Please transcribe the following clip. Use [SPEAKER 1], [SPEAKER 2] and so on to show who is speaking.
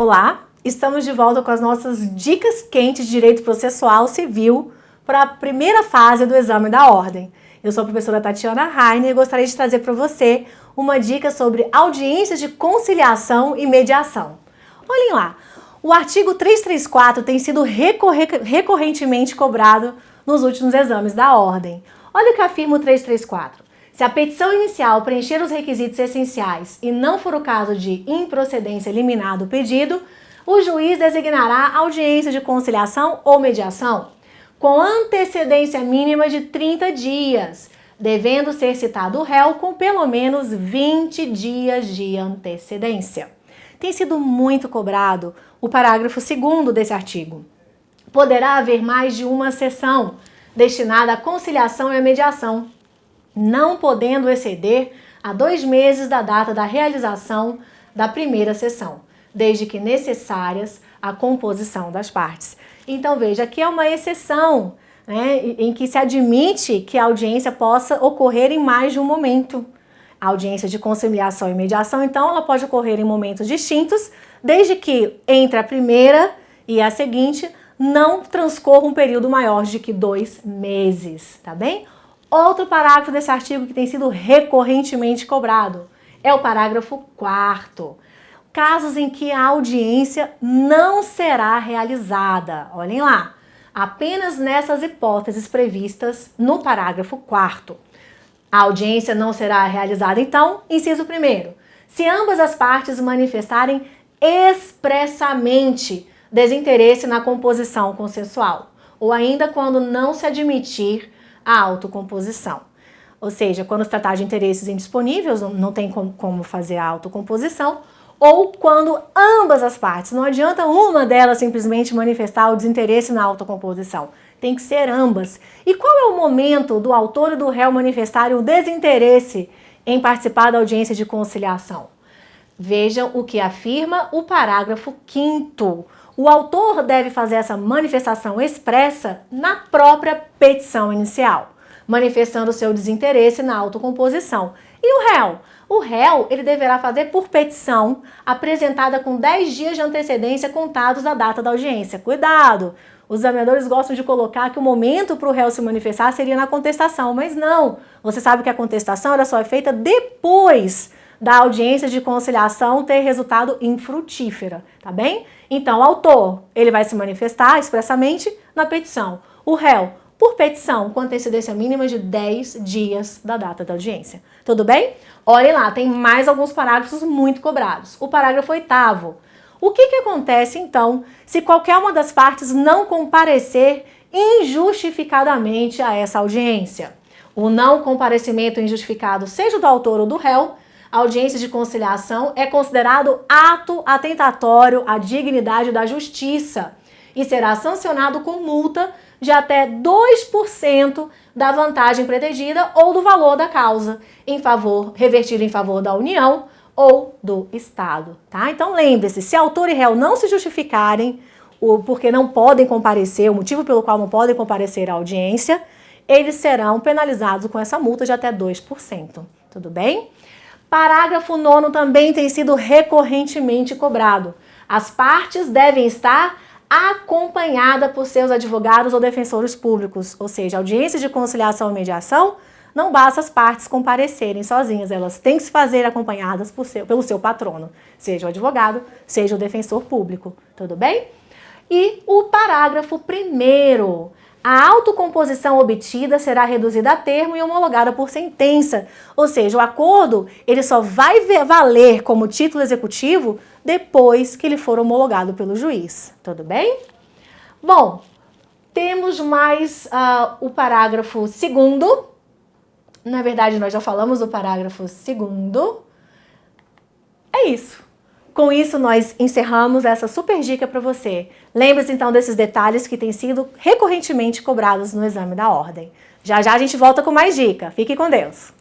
[SPEAKER 1] Olá, estamos de volta com as nossas dicas quentes de Direito Processual Civil para a primeira fase do exame da ordem. Eu sou a professora Tatiana Rainer e gostaria de trazer para você uma dica sobre audiências de conciliação e mediação. Olhem lá, o artigo 334 tem sido recorrentemente cobrado nos últimos exames da ordem. Olha o que afirma o 334. Se a petição inicial preencher os requisitos essenciais e não for o caso de improcedência eliminado o pedido, o juiz designará audiência de conciliação ou mediação com antecedência mínima de 30 dias, devendo ser citado o réu com pelo menos 20 dias de antecedência. Tem sido muito cobrado o parágrafo 2 desse artigo. Poderá haver mais de uma sessão destinada à conciliação e à mediação, não podendo exceder a dois meses da data da realização da primeira sessão, desde que necessárias a composição das partes. Então veja, aqui é uma exceção né, em que se admite que a audiência possa ocorrer em mais de um momento. A audiência de conciliação e mediação, então, ela pode ocorrer em momentos distintos, desde que entre a primeira e a seguinte não transcorra um período maior de que dois meses, tá bem? Outro parágrafo desse artigo que tem sido recorrentemente cobrado é o parágrafo 4 Casos em que a audiência não será realizada. Olhem lá, apenas nessas hipóteses previstas no parágrafo 4 A audiência não será realizada, então, inciso 1 se ambas as partes manifestarem expressamente desinteresse na composição consensual, ou ainda quando não se admitir a autocomposição. Ou seja, quando se tratar de interesses indisponíveis, não tem como fazer a autocomposição, ou quando ambas as partes, não adianta uma delas simplesmente manifestar o desinteresse na autocomposição, tem que ser ambas. E qual é o momento do autor e do réu manifestarem o desinteresse em participar da audiência de conciliação? Vejam o que afirma o parágrafo 5 o autor deve fazer essa manifestação expressa na própria petição inicial, manifestando seu desinteresse na autocomposição. E o réu? O réu ele deverá fazer por petição apresentada com 10 dias de antecedência contados da data da audiência. Cuidado! Os examinadores gostam de colocar que o momento para o réu se manifestar seria na contestação, mas não. Você sabe que a contestação ela só é feita depois da audiência de conciliação ter resultado infrutífera, tá bem? Então, o autor, ele vai se manifestar expressamente na petição. O réu, por petição, com antecedência mínima de 10 dias da data da audiência. Tudo bem? Olhem lá, tem mais alguns parágrafos muito cobrados. O parágrafo oitavo. O que, que acontece, então, se qualquer uma das partes não comparecer injustificadamente a essa audiência? O não comparecimento injustificado, seja do autor ou do réu, audiência de conciliação é considerado ato atentatório à dignidade da justiça e será sancionado com multa de até 2% da vantagem pretendida ou do valor da causa, em favor, revertido em favor da União ou do Estado, tá? Então lembre-se, se autor e réu não se justificarem, o, porque não podem comparecer, o motivo pelo qual não podem comparecer à audiência, eles serão penalizados com essa multa de até 2%, tudo bem? Parágrafo 9 também tem sido recorrentemente cobrado. As partes devem estar acompanhadas por seus advogados ou defensores públicos, ou seja, audiência de conciliação e mediação, não basta as partes comparecerem sozinhas, elas têm que se fazer acompanhadas seu, pelo seu patrono, seja o advogado, seja o defensor público, tudo bem? E o parágrafo primeiro a autocomposição obtida será reduzida a termo e homologada por sentença, ou seja, o acordo ele só vai valer como título executivo depois que ele for homologado pelo juiz, tudo bem? Bom, temos mais uh, o parágrafo segundo, na verdade nós já falamos do parágrafo segundo, é isso. Com isso, nós encerramos essa super dica para você. Lembre-se então desses detalhes que têm sido recorrentemente cobrados no exame da ordem. Já já a gente volta com mais dica. Fique com Deus!